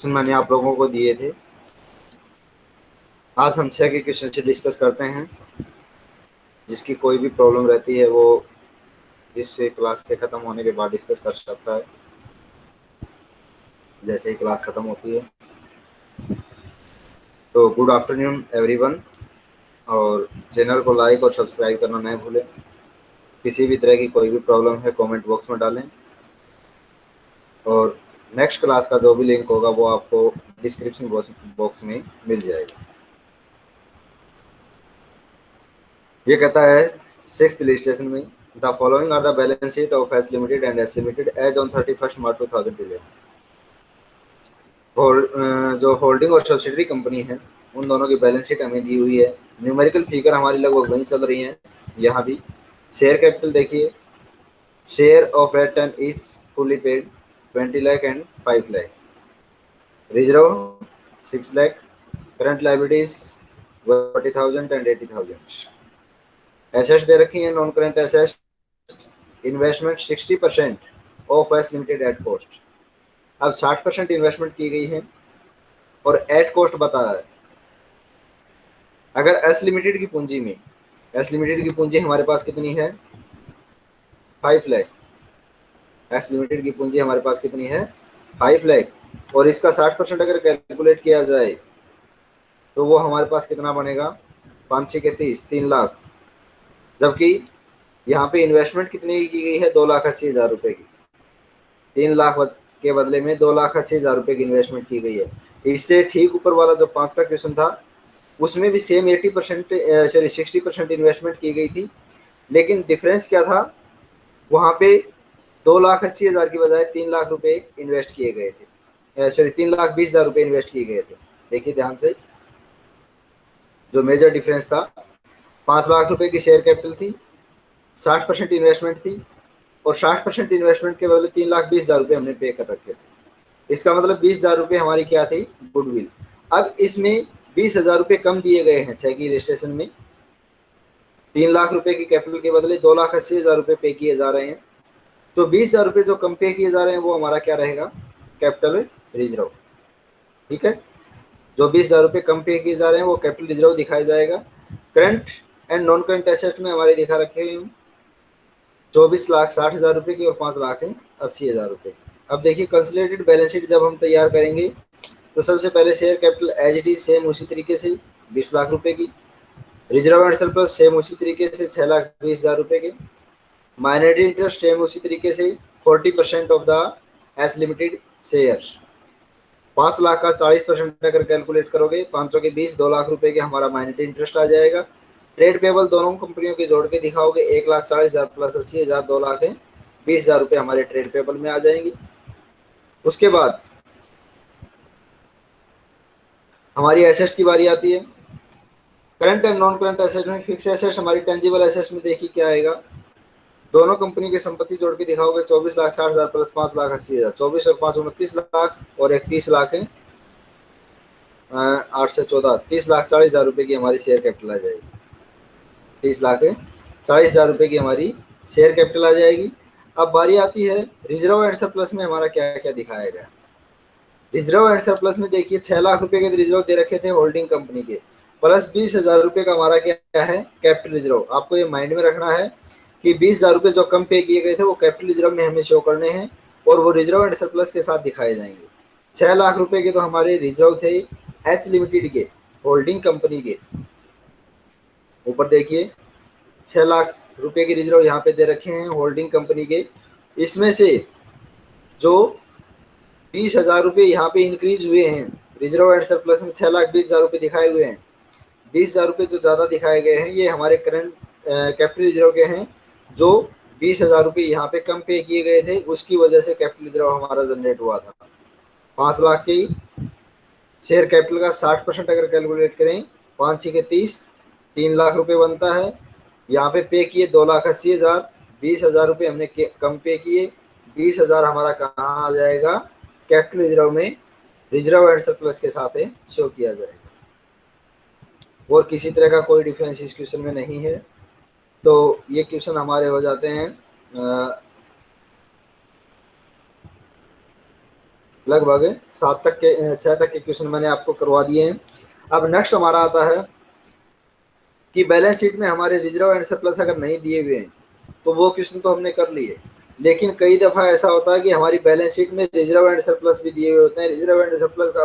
Question मैंने आप लोगों को दिए थे। आज हम छः के क्वेश्चन से डिस्कस करते हैं। जिसकी कोई भी प्रॉब्लम रहती है, वो इस क्लास के ख़त्म होने के बाद डिस्कस कर सकता है। जैसे ही क्लास ख़त्म होती है। तो गुड आफ्टरनून एवरीवन और चैनल को लाइक और सब्सक्राइब करना नहीं भूलें। किसी भी तरह की कोई भी प्रॉब्लम है कमेंट बॉक्स में डालें। और नेक्स्ट क्लास का जो भी लिंक होगा, वो आपको डिस्क्रिप्शन बॉक्स में मिल जाएगा। ये कहता है सिक्स रजिस्ट्रेशन में the following are the balance sheet of S limited and S limited as on thirty first March two thousand eleven जो होल्डिंग और सब्सिडरी कंपनी है, उन दोनों की बैलेंस शीट हमें दी हुई है। न्यूमेरिकल फिगर हमारी लगभग वहीं चल रही है। यहाँ भी। शेयर कैपिटल देखिए। Share of rate is fully paid 20 lakh and 5 lakh. Reserve 6 lakh. Current liabilities 40,000 and 80,000. Assets दे रखी हैं non current asset investment 60 percent of S limited at cost अब 60 परसेंट इन्वेस्टमेंट की गई है और एट कॉस्ट बता रहा है अगर एस लिमिटेड की पूंजी में एस लिमिटेड की पूंजी हमारे पास कितनी है फाइव लैख एक्स लिमिटेड की पूंजी हमारे पास कितनी है? फाइव लैख और इसका साठ परसेंट अगर कैलकुलेट किया जाए तो वो हमारे पास कितना बनेगा? पाँच छः के तीस, तीन लाख. जबकि यहाँ पे इन्वेस्टमेंट कितनी की गई है? दो लाख अस्सी हज़ार रुपये की. तीन लाख के बदले में दो लाख अस्सी हज़ार रुपये की इन्वेस्टमेंट की गई है. इससे ठीक ऊपर वाला जो पाँच का क्वेश्चन था, उसमें भी same eighty percent sorry sixty percent investment की गई थी. लेकिन डिफरेंस क्या था? वहाँ पे दो लाख अस्सी हज़ार की बजाय तीन लाख रुपए इन्वेस्ट किए गए थे। सॉरी तीन लाख बीस हज़ार रुपये इन्वेस्ट किए गए थे। देखिए ध्यान से। जो मेजर डिफरेंस था, पाँच लाख रुपए की शेयर कैपिटल थी, साठ परसेंट इन्वेस्टमेंट थी, और साठ परसेंट इन्वेस्टमेंट के बदले तीन लाख बीस हज़ार रुपये हमने पे कर रखे थे। इसका मतलब बीस हज़ार रुपये हमारी क्या थी? गुडविल अब इसमें बीस हज़ार रुपये कम दिए गए हैं की रजिस्ट्रेशन में। तीन लाख रुपए की कैपिटल के बदले दो लाख अस्सी हज़ार रुपये पे किए जा रहे हैं। तो बीस हज़ार रुपये जो कम पे किए जा रहे हैं, वो हमारा क्या रहेगा? कैपिटल रिज़र्व ठीक है? जो बीस हज़ार रुपये पे किए जा रहे हैं, वो कैपिटल रिज़र्व दिखाया जाएगा। Current and non current asset में हमारे दिखा रखे हैं चौबीस लाख साठ हज़ार रुपये की और पाँच लाख है, अस्सी हज़ार रुपये। अब देखिए कंसलेटेड बैलेंस शीट जब हम तैयार करेंगे तो सबसे पहले share capital as it is same उसी तरीके से बीस लाख रुपए की। रिज़र्व एंड सरप्लस सेम उसी तरीके से छः लाख बीस हज़ार रुपये के। माइनॉरिटी इंटरेस्ट सेम उसी तरीके से forty percent of the S limited share पाँच लाख का चालीस परसेंट अगर कैलकुलेट करोगे, पाँच सौ के बीस, दो लाख रुपए के हमारा माइनॉरिटी इंटरेस्ट आ जाएगा। ट्रेड पेबल दोनों कंपनियों के जोड़ के दिखाओगे, एक लाख चालीस हज़ार प्लस अस्सी हज़ार, दो लाख है, बीस हज़ार रुपये हमारे ट्रेड पेबल में आ जाएँगे। उसके बाद, हमारी एसेट की बारी आती है। Current and non current asset में फिक्स एसेट हमारी टेंजिबल एसेट में देखिए क्या आएगा। दोनों कंपनी की संपत्ति जोड़ के दिखाओगे, चौबीस लाख, साठ हज़ार प्लस पाँच लाख, अस्सी हज़ार। चौबीस और पाँच, उनतीस लाख और एक तीस लाख है। आठ से चौदह, तीस लाख, चालीस हज़ार रुपए की हमारी शेयर कैपिटल आ जाएगी। तीस लाख है, चालीस हज़ार रुपए की हमारी शेयर कैपिटल आ जाएगी। अब बारी आती है रिज़र्व एंड सरप्लस में हमारा क्या क्या दिखाया गया। रिज़र्व एंड सरप्लस में देखिए, छह लाख रुपए के रिज़र्व दे रखे थे होल्डिंग कंपनी के। प्लस बीस हज़ार रुपए का हमारा क्या है कैपिटल रिज़र्व आपको ये माइंड में रखना है कि बीस हज़ार रुपये जो कम पे किए गए थे, वो कैपिटल रिज़र्व में हमें शो करने हैं और वो रिज़र्व एंड सरप्लस के साथ दिखाए जाएँगे। छह लाख रुपए के तो हमारे रिज़र्व थे एच लिमिटेड के होल्डिंग कंपनी के। ऊपर देखिए, छह लाख रुपए के रिज़र्व यहाँ पे दे रखे हैं होल्डिंग कंपनी के। इसमें से जो बीस हज़ार रुपये यहाँ पे इंक्रीज हुए हैं रिज़र्व एंड सरप्लस में छह लाख बीस हज़ार रुपये दिखाए हुए हैं। बीस हज़ार रुपये जो ज़्यादा दिखाए गए हैं, ये हमारे करंट कैपिटल रिज़र्व के हैं। जो बीस हज़ार रुपये यहाँ पे कम पे किए गए थे, उसकी वजह से कैपिटल रिज़र्व हमारा जनरेट हुआ था। पाँच लाख की शेयर कैपिटल का साठ परसेंट अगर कैलकुलेट करें, पाँच छः के तीस, तीन लाख रुपए बनता है। यहाँ पे पे किए दो लाख अस्सी हज़ार, बीस हज़ार रुपये हमने कम पे किए। बीस हज़ार हमारा कहाँ आ जाएगा? कैपिटल रिज़र्व में रिज़र्व एंड सरप्लस के साथ शो किया जाएगा। और किसी तरह का कोई डिफरेंस इस क्वेश्चन में नहीं है। तो ये क्वेश्चन हमारे हो जाते हैं लगभग सात तक के छः तक के क्वेश्चन मैंने आपको करवा दिए हैं। अब नेक्स्ट हमारा आता है कि बैलेंस शीट में हमारे रिज़र्व एंड सरप्लस अगर नहीं दिए हुए हैं तो वो क्वेश्चन तो हमने कर लिए। लेकिन कई दफ़ा ऐसा होता है कि हमारी बैलेंस शीट में रिज़र्व एंड सरप्लस भी दिए हुए होते हैं। रिज़र्व एंड सरप्लस का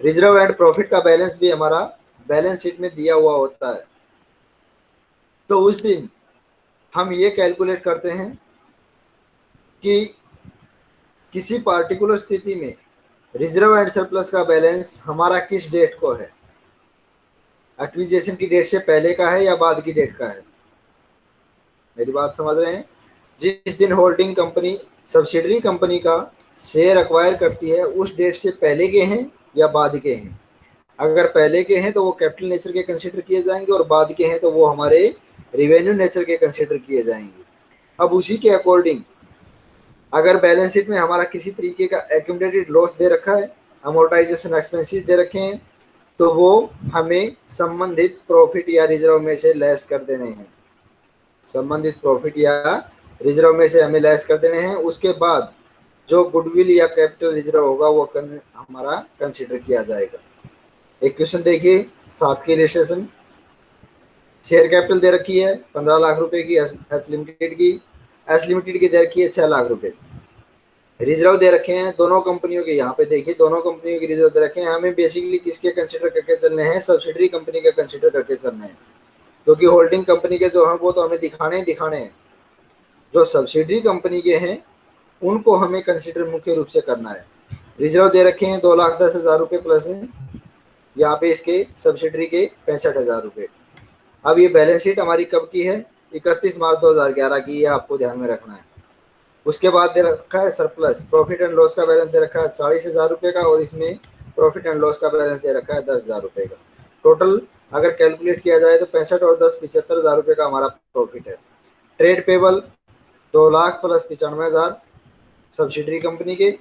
रिज़र्व एंड प्रॉफिट का बैलेंस भी हमारा बैलेंस शीट में दिया हुआ होता है। तो उस दिन हम ये कैलकुलेट करते हैं कि किसी पार्टिकुलर स्थिति में रिज़र्व एंड सरप्लस का बैलेंस हमारा किस डेट को है? एक्विजिशन की डेट से पहले का है या बाद की डेट का है? मेरी बात समझ रहे हैं? जिस दिन होल्डिंग कंपनी सब्सिडरी कंपनी का शेयर अक्वायर करती है, उस डेट से पहले के हैं या बाद के हैं? अगर पहले के हैं तो वो कैपिटल नेचर के कंसिडर किए जाएँगे और बाद के हैं तो वो हमारे रिवेन्यू नेचर के कंसिडर किए जाएँगे। अब उसी के अकॉर्डिंग अगर बैलेंस शीट में हमारा किसी तरीके का एक्यूमलेटेड लॉस दे रखा है अमोर्टाइजेशन एक्सपेंसेस दे रखे हैं तो वो हमें संबंधित प्रॉफिट या रिज़र्व में से लेस कर देने हैं। संबंधित प्रॉफिट या रिज़र्व में से हमें लेस कर देने हैं उसके बाद जो गुडविल या कैपिटल रिज़र्व होगा वो कन, हमारा कंसिडर किया जाएगा। एक क्वेश्चन देखिए, सात की रजिस्ट्रेशन शेयर कैपिटल दे रखी है, पंद्रह लाख रुपए की एच लिमिटेड की। एस लिमिटेड की दे रखी है छह लाख रुपए। रिज़र्व दे रखे हैं दोनों कंपनियों के, यहाँ पे देखिए, दोनों कंपनियों के रिज़र्व दे रखे हैं। हमें बेसिकली किसके कंसिडर करके चलने हैं? सब्सिडरी कंपनी के कंसिडर करके चलने हैं। क्योंकि होल्डिंग कंपनी के जो हैं, वो तो हमें दिखाने ही दिखाने हैं। जो सब्सिडरी कंपनी के हैं, उनको हमें कंसिडर मुख्य रूप से करना है। रिज़र्व दे रखे हैं, दो लाख दस हज़ार रुपये प्लस हैं। यहाँ पे इसके सब्सिडरी के पैंसठ हज़ार रुपये अब ये बैलेंस शीट हमारी कब की है? इकतीस मार्च 2011 की, ये आपको ध्यान में रखना है। उसके बाद दे रखा है सरप्लस प्रॉफिट एंड लॉस का बैलेंस दे रखा है चालीस हज़ार रुपये का और इसमें प्रॉफिट एंड लॉस का बैलेंस दे रखा है दस हज़ार रुपये का। टोटल अगर कैलकुलेट किया जाए तो पैंसठ और दस पिछहत्तर हज़ार रुपये का हमारा प्रॉफिट है। ट्रेड पेबल दो लाख प्लस पचानवे हज़ार सब्सिडरी कंपनी के।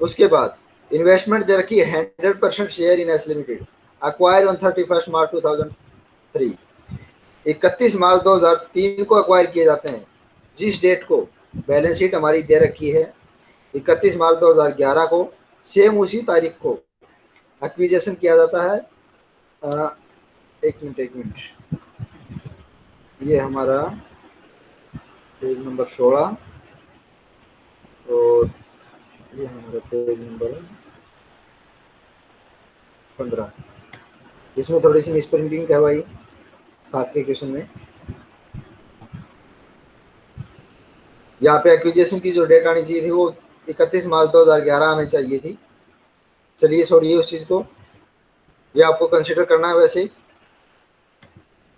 उसके बाद इन्वेस्टमेंट दे रखी है hundred percent share in S limited acquire on thirty first March two thousand three इकतीस मार्च 2003 को अक्वायर किए जाते हैं। जिस डेट को? बैलेंस शीट हमारी दे रखी है। इकतीस मार्च 2011 को सेम उसी तारीख को एक्विजेशन किया जाता है। आ, एक मिनट एक मिनट। ये हमारा पेज नंबर सोलह और ये हमारा पेज नंबर पंद्रह। इसमें थोड़ी सी मिस प्रिंटिंग कहवाई सात के क्वेश्चन में। यहाँ पे एक्विजिशन की जो डेट आनी चाहिए थी, वो इकतीस मार्च 2011 आनी चाहिए थी। चलिए छोड़िए उस चीज़ को। ये आपको कंसिडर करना है वैसे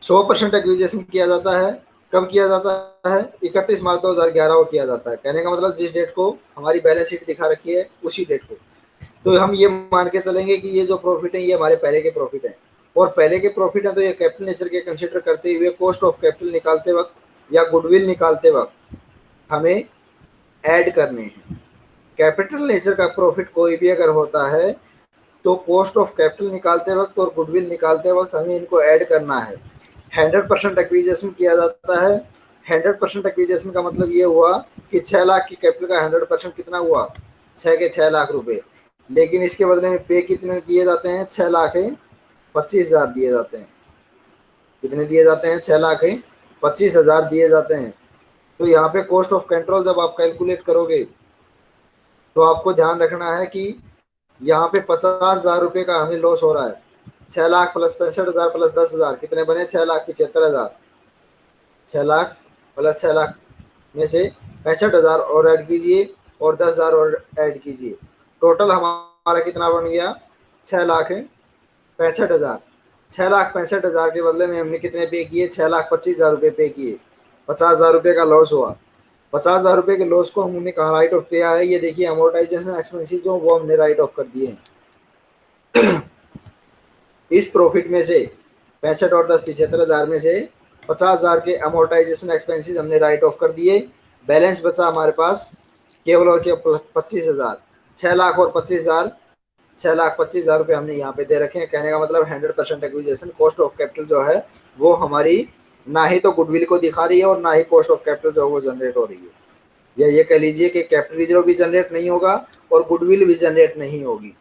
100 परसेंट एक्विजिशन किया जाता है। कब किया जाता है? इकतीस मार्च 2011 को किया जाता है। कहने का मतलब जिस डेट को हमारी बैलेंस शीट दिखा रखी है, उसी डेट को। तो हम ये मान के चलेंगे कि ये जो प्रॉफिट है, ये हमारे पहले के प्रॉफिट है। और पहले के प्रॉफिट है तो ये कैपिटल नेचर के कंसिडर करते हुए कॉस्ट ऑफ़ कैपिटल निकालते वक्त या गुडविल निकालते वक्त हमें ऐड करने हैं। कैपिटल नेचर का प्रॉफिट कोई भी अगर होता है तो कॉस्ट ऑफ़ कैपिटल निकालते वक्त और गुडविल निकालते वक्त हमें इनको ऐड करना है। हंड्रेड परसेंट एक्विजेशन किया जाता है। हंड्रेड परसेंट एक्विजेशन का मतलब ये हुआ कि छः लाख की कैपिटल का हंड्रेड परसेंट कितना हुआ? छः के छः लाख रुपए। लेकिन इसके बदले में पे कितने दिए जाते हैं? छः लाख पच्चीस हज़ार दिए जाते हैं। कितने दिए जाते हैं? छह लाख पच्चीस हज़ार दिए जाते हैं। तो यहाँ पे कॉस्ट ऑफ़ कंट्रोल जब आप कैलकुलेट करोगे तो आपको ध्यान रखना है कि यहाँ पे पचास हज़ार रुपये का हमें लॉस हो रहा है। छह लाख प्लस पैंसठ हज़ार प्लस दस हज़ार, कितने बने? छह लाख पिछहत्तर हज़ार। छह लाख प्लस छह लाख में से पैंसठ हज़ार और ऐड कीजिए और दस हज़ार और ऐड कीजिए। टोटल हमारा कितना बन गया? छः लाख पैंसठ हज़ार। छः लाख पैंसठ हज़ार के बदले में हमने कितने पे किए? छः लाख पच्चीस हज़ार रुपये पे किए। पचास हज़ार रुपये का लॉस हुआ। पचास हज़ार रुपये के लॉस को हमने कहा राइट ऑफ़ किया है। ये देखिए अमोटाइजेशन एक्सपेंसिस जो वो हमने राइट ऑफ़ कर दिए हैं। इस प्रॉफिट में से, पैंसठ और दस पिछहत्तर हज़ार में से पचास हज़ार के अमोटाइजेशन एक्सपेंसिस हमने राइट ऑफ़ कर दिए। बैलेंस बचा हमारे पास, केवल और केवल पच्चीस हज़ार। छः लाख और पच्चीस हज़ार, छह लाख पच्चीस हज़ार रुपये हमने यहाँ पे दे रखे हैं। कहने का मतलब hundred percent acquisition cost of capital जो है, वो हमारी ना ही तो गुडविल को दिखा रही है और ना ही कॉस्ट ऑफ़ कैपिटल जो है वो जनरेट हो रही है। या ये कह लीजिए कि कैपिटल रिज़र्व भी जनरेट नहीं होगा और गुडविल भी जनरेट नहीं होगी।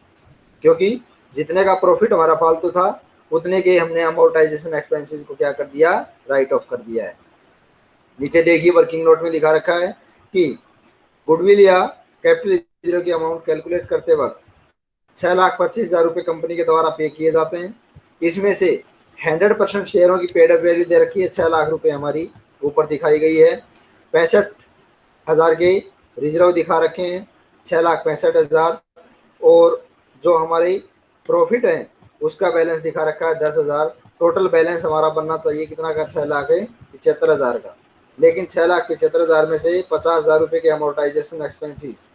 क्योंकि जितने का प्रॉफिट हमारा फालतू था, उतने के हमने अमोर्टाइजेशन एक्सपेंसेस को क्या कर दिया? राइट ऑफ़ कर दिया है। नीचे देखिए वर्किंग नोट में दिखा रखा है कि गुडविल या कैपिटल रिज़र्व की अमाउंट कैलकुलेट करते वक्त छह लाख पच्चीस हज़ार रुपये कंपनी के द्वारा पे किए जाते हैं। इसमें से हंड्रेड परसेंट शेयरों की पेड वैल्यू दे रखी है। छह लाख रुपए हमारी ऊपर दिखाई गई है। पैंसठ हज़ार के रिज़र्व दिखा रखे हैं। छः लाख पैंसठ हज़ार और जो हमारी प्रॉफिट है, उसका बैलेंस दिखा रखा है दस हज़ार। टोटल बैलेंस हमारा बनना चाहिए। कितना का? छः लाख है, पिचहत्तर हज़ार का। लेकिन छः लाख पिचहत्तर हज़ार में से पचास हज़ार रुपये के अमोर्टाइजेशन एक्सपेंसिस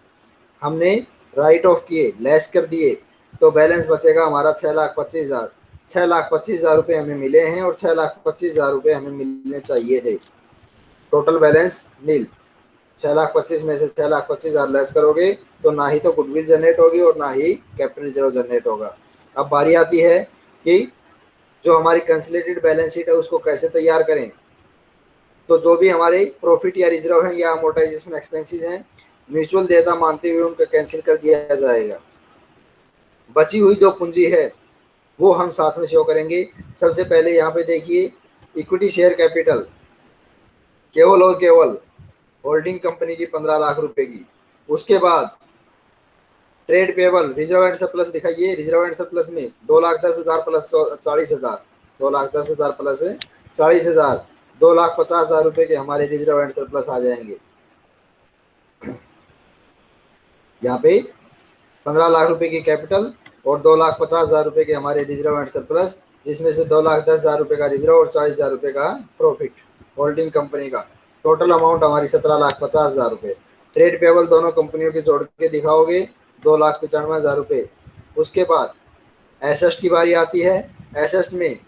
हमने राइट ऑफ़ किए लेस कर दिए तो बैलेंस बचेगा हमारा छः लाख पच्चीस हज़ार। छः लाख पच्चीस हज़ार रुपये हमें मिले हैं और छः लाख पच्चीस हज़ार रुपये हमें मिलने चाहिए थे। टोटल बैलेंस नील छः लाख पच्चीस में से छः लाख पच्चीस हज़ार लेस करोगे तो ना ही तो गुडविल जनरेट होगी और ना ही कैपिटल रिज़र्व जनरेट होगा। अब बारी आती है कि जो हमारी कंसलेटेड बैलेंस शीट है, उसको कैसे तैयार करें? तो जो भी हमारे प्रॉफिट या रिज़र्व है या अमोटाइजेशन एक्सपेंसेस हैं म्यूचुअल देता मानते हुए उनको कैंसिल कर दिया जाएगा। बची हुई जो पूंजी है, वो हम साथ में शो करेंगे। सबसे पहले यहाँ पे देखिए इक्विटी शेयर कैपिटल केवल और केवल होल्डिंग कंपनी की पंद्रह लाख रुपए की। उसके बाद trade payable reserve and surplus दिखाइए। रिज़र्व एंड सरप्लस में दो लाख दस हज़ार प्लस चालीस हज़ार। दो लाख दस हज़ार प्लस चालीस हज़ार। दो लाख पचास हज़ार रुपए के हमारे रिज़र्व एंड सरप्लस आ जाएँगे। यहाँ पे पंद्रह लाख रुपए की कैपिटल और दो लाख पचास हज़ार रुपए के हमारे रिज़र्व एंड सरप्लस जिसमें से दो लाख दस हज़ार रुपए का रिज़र्व और चालीस हज़ार रुपए का प्रॉफिट होल्डिंग कंपनी का। टोटल अमाउंट हमारी सत्रह लाख पचास हज़ार रुपये ट्रेड पेबल दोनों कंपनियों के जोड़ के दिखाओगे, दो लाख पचानवे हज़ार रुपये उसके बाद एसेस्ट की बारी आती है। एसेस्ट में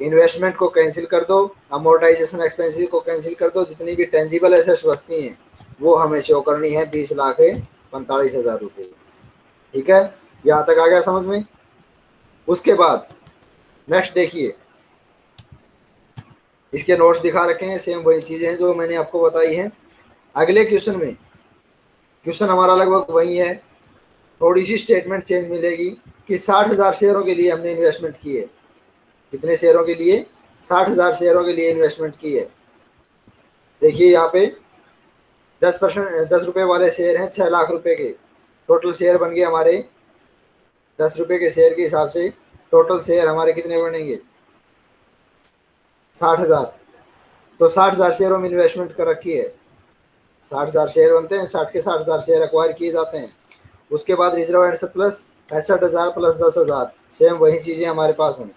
इन्वेस्टमेंट को कैंसिल कर दो अमोर्टाइजेशन एक्सपेंसिस को कैंसिल कर दो। जितनी भी टेंजिबल एसेस्ट बचती हैं, वो हमें शो करनी है, बीस लाख पैंतालीस हज़ार रुपये। ठीक है? यहाँ तक आ गया समझ में? उसके बाद नेक्स्ट देखिए। इसके नोट्स दिखा रखे हैं सेम वही चीज़ें हैं जो मैंने आपको बताई हैं। अगले क्वेश्चन में क्वेश्चन हमारा लगभग वही है। थोड़ी सी स्टेटमेंट चेंज मिलेगी कि साठ हज़ार शेयरों के लिए हमने इन्वेस्टमेंट की है। कितने शेयरों के लिए? साठ हज़ार शेयरों के लिए इन्वेस्टमेंट की है। देखिए यहाँ पे दस परसेंट, दस रुपये वाले शेयर हैं छः लाख रुपए के। टोटल शेयर बन गए हमारे दस रुपये के शेयर के हिसाब से। टोटल शेयर हमारे कितने बनेंगे? साठ हज़ार। तो साठ हज़ार शेयरों में इन्वेस्टमेंट कर रखी है। साठ हज़ार शेयर बनते हैं, साठ के साठ हज़ार शेयर अक्वायर किए जाते हैं। उसके बाद रिज़र्व एंड प्लस पैंसठ हज़ार प्लस दस हज़ार। सेम वही चीज़ें हमारे पास हैं।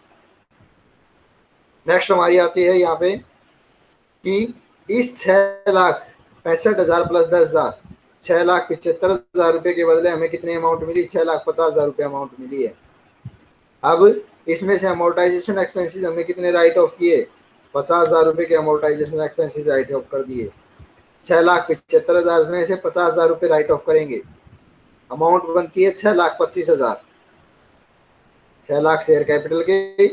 नेक्स्ट हमारी आती है यहाँ पे कि इस छः लाख पैंसठ हज़ार प्लस दस हज़ार। छः लाख पिछहत्तर हज़ार रुपये के बदले हमें कितनी अमाउंट मिली? छः लाख पचास हज़ार रुपये अमाउंट मिली है। अब इसमें से अमोर्टाइजेशन एक्सपेंसेस हमने कितने राइट ऑफ़ किए? पचास हज़ार रुपये के अमोर्टाइजेशन एक्सपेंसेस राइट ऑफ़ कर दिए। छः लाख पिछहत्तर हज़ार में से पचास हज़ार रुपये राइट ऑफ़ करेंगे। अमाउंट बनती है छः लाख पच्चीस हज़ार। छः लाख शेयर कैपिटल के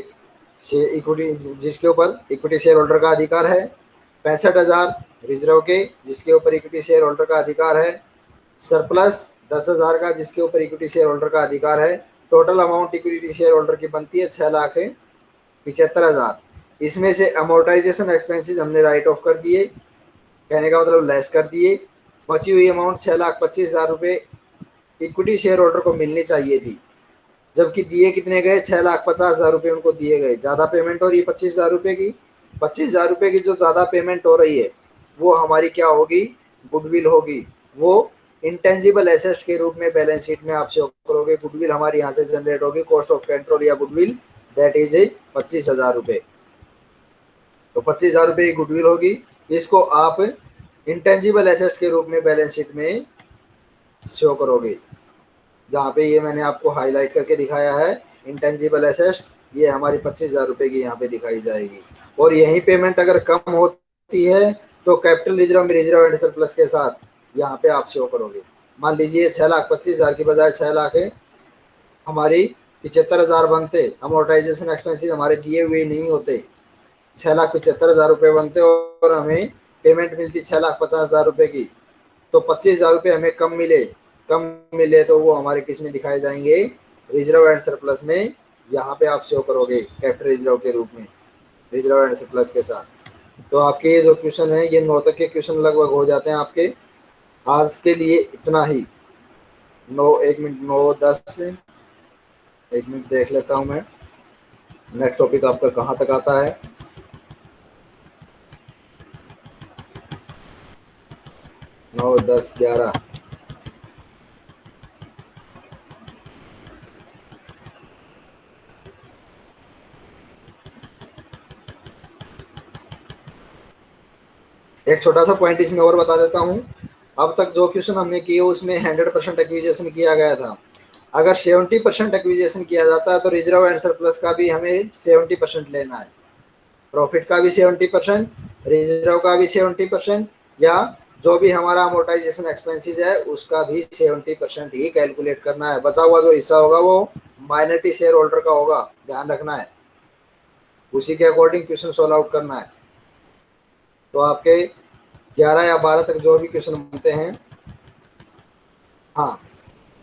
इक्विटी जिसके ऊपर इक्विटी शेयर होल्डर का अधिकार है। पैंसठ हज़ार रिज़र्व के जिसके ऊपर इक्विटी शेयर होल्डर का अधिकार है। सरप्लस दस हज़ार का, जिसके ऊपर इक्विटी शेयर होल्डर का अधिकार है। Total amount equity share holder की बनती है छः लाख पिछहत्तर हज़ार। इसमें से अमोर्टाइजेशन एक्सपेंसेस हमने राइट ऑफ़ कर दिए, कहने का मतलब लेस कर दिए। बची हुई अमाउंट छः लाख पच्चीस हज़ार रुपये इक्विटी शेयर होल्डर को मिलनी चाहिए थी। जबकि दिए कितने गए? छः लाख पचास हज़ार रुपये उनको दिए गए। ज़्यादा पेमेंट हो रही है पच्चीस हज़ार रुपये की। पच्चीस हज़ार रुपये की जो ज़्यादा पेमेंट हो रही है, वो हमारी क्या होगी? गुडविल होगी। वो इंटेंजिबल एसेस्ट के रूप में बैलेंस शीट में आप शो करोगे गुडविल हमारी यहाँ से जनरेट होगी कॉस्ट ऑफ़ कंट्रोल या गुडविल दैट इज़ ए पच्चीस हज़ार रुपये तो पच्चीस हज़ार रुपये गुडविल होगी। इसको आप इंटेंजिबल एसेस्ट के रूप में बैलेंस शीट में शो करोगे। जहाँ पे ये मैंने आपको हाईलाइट करके दिखाया है इंटेंजिबल एसेस्ट ये हमारी पच्चीस हज़ार रुपये की यहाँ पे दिखाई जाएगी। और यही पेमेंट अगर कम होती है तो कैपिटल रिज़र्व में रिज़र्व एंड सरप्लस के साथ यहाँ पे आप शो करोगे। मान लीजिए छः लाख, पच्चीस हज़ार की बजाय छः लाख है, हमारी पिछहत्तर हज़ार बनते अमोटाइजेशन एक्सपेंसिस हमारे दिए हुए नहीं होते। छः लाख पचहत्तर हज़ार रुपये बनते और हमें पेमेंट मिलती छः लाख पचास हज़ार रुपये की। तो पच्चीस हज़ार रुपये हमें कम मिले कम मिले तो वो हमारे किसमें दिखाए जाएँगे? रिज़र्व एंड सरप्लस में यहाँ पे आप शो करोगे कैपिटल रिज़र्व के रूप में। रिज़र्व एंड सरप्लस के साथ। तो आपके जो क्वेश्चन है, ये नौ तक के क्वेश्चन लगभग हो जाते हैं आपके। आज के लिए इतना ही। नौ, एक मिनट, नौ, दस। एक मिनट देख लेता हूँ मैं। नेक्स्ट टॉपिक आपका कहाँ तक आता है? नौ, दस, ग्यारह। एक छोटा सा पॉइंट इसमें और बता देता हूँ। अब तक जो क्वेश्चन हमने किए, उसमें हंड्रेड परसेंट एक्विजेशन किया गया था। अगर सेवेंटी परसेंट एक्विजेशन किया जाता है तो रिज़र्व एंड सरप्लस का भी हमें सेवेंटी परसेंट लेना है। प्रॉफिट का भी सेवेंटी परसेंट रिज़र्व का भी सेवेंटी परसेंट या जो भी हमारा अमोटाइजेशन एक्सपेंसिस है, उसका भी सेवेंटी परसेंट ही कैलकुलेट करना है। बचा हुआ जो हिस्सा होगा, वो माइनॉरिटी शेयर होल्डर का होगा। ध्यान रखना है। उसी के अकॉर्डिंग क्वेश्चन सॉल्व आउट करना है। तो आपके ग्यारह या बारह तक जो भी क्वेश्चन बनते हैं। हाँ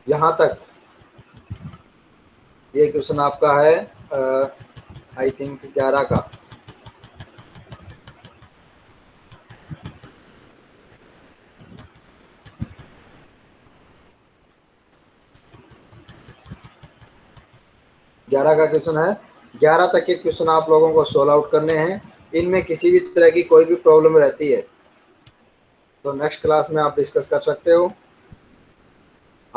यहाँ तक। ये क्वेश्चन आपका है आई थिंक ग्यारह का। ग्यारह का क्वेश्चन है। ग्यारह तक के क्वेश्चन आप लोगों को सोल्व आउट करने हैं। इनमें किसी भी तरह की कोई भी प्रॉब्लम रहती है तो नेक्स्ट क्लास में आप डिस्कस कर सकते हो।